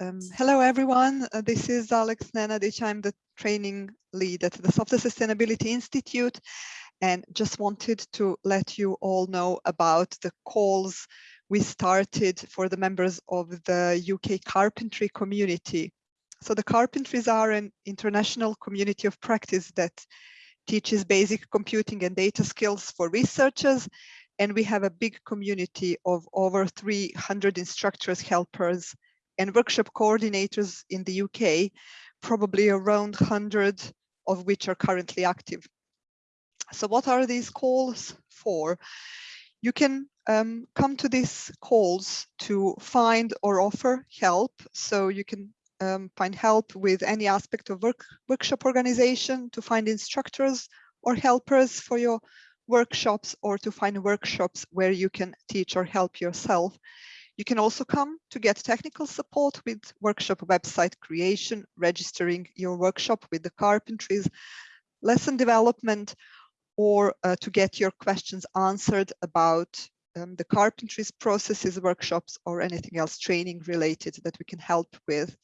Um, hello, everyone. Uh, this is Alex Nenadic. I'm the training lead at the Software Sustainability Institute and just wanted to let you all know about the calls we started for the members of the UK carpentry community. So the carpentries are an international community of practice that teaches basic computing and data skills for researchers. And we have a big community of over 300 instructors, helpers, and workshop coordinators in the UK, probably around 100 of which are currently active. So what are these calls for? You can um, come to these calls to find or offer help. So you can um, find help with any aspect of work, workshop organization, to find instructors or helpers for your workshops or to find workshops where you can teach or help yourself. You can also come to get technical support with workshop website creation, registering your workshop with the carpentries, lesson development, or uh, to get your questions answered about um, the carpentries processes, workshops, or anything else training related that we can help with.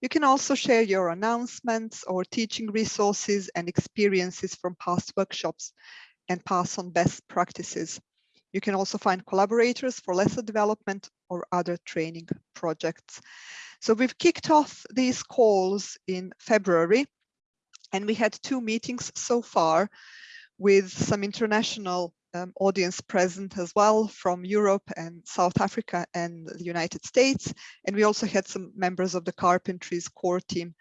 You can also share your announcements or teaching resources and experiences from past workshops and pass on best practices. You can also find collaborators for lesser development or other training projects. So we've kicked off these calls in February and we had two meetings so far with some international um, audience present as well from Europe and South Africa and the United States. And we also had some members of the Carpentries core team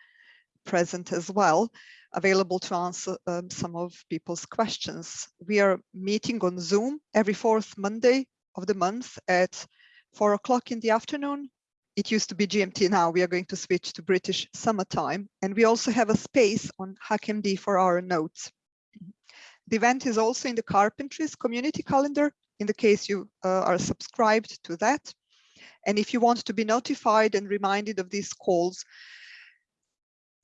present as well, available to answer um, some of people's questions. We are meeting on Zoom every fourth Monday of the month at four o'clock in the afternoon. It used to be GMT now, we are going to switch to British summertime. And we also have a space on HackMD for our notes. The event is also in the Carpentries community calendar in the case you uh, are subscribed to that. And if you want to be notified and reminded of these calls,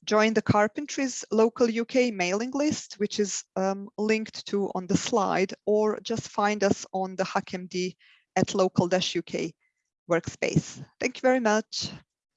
join the Carpentries local UK mailing list, which is um, linked to on the slide, or just find us on the HackMD at local-UK workspace. Thank you very much.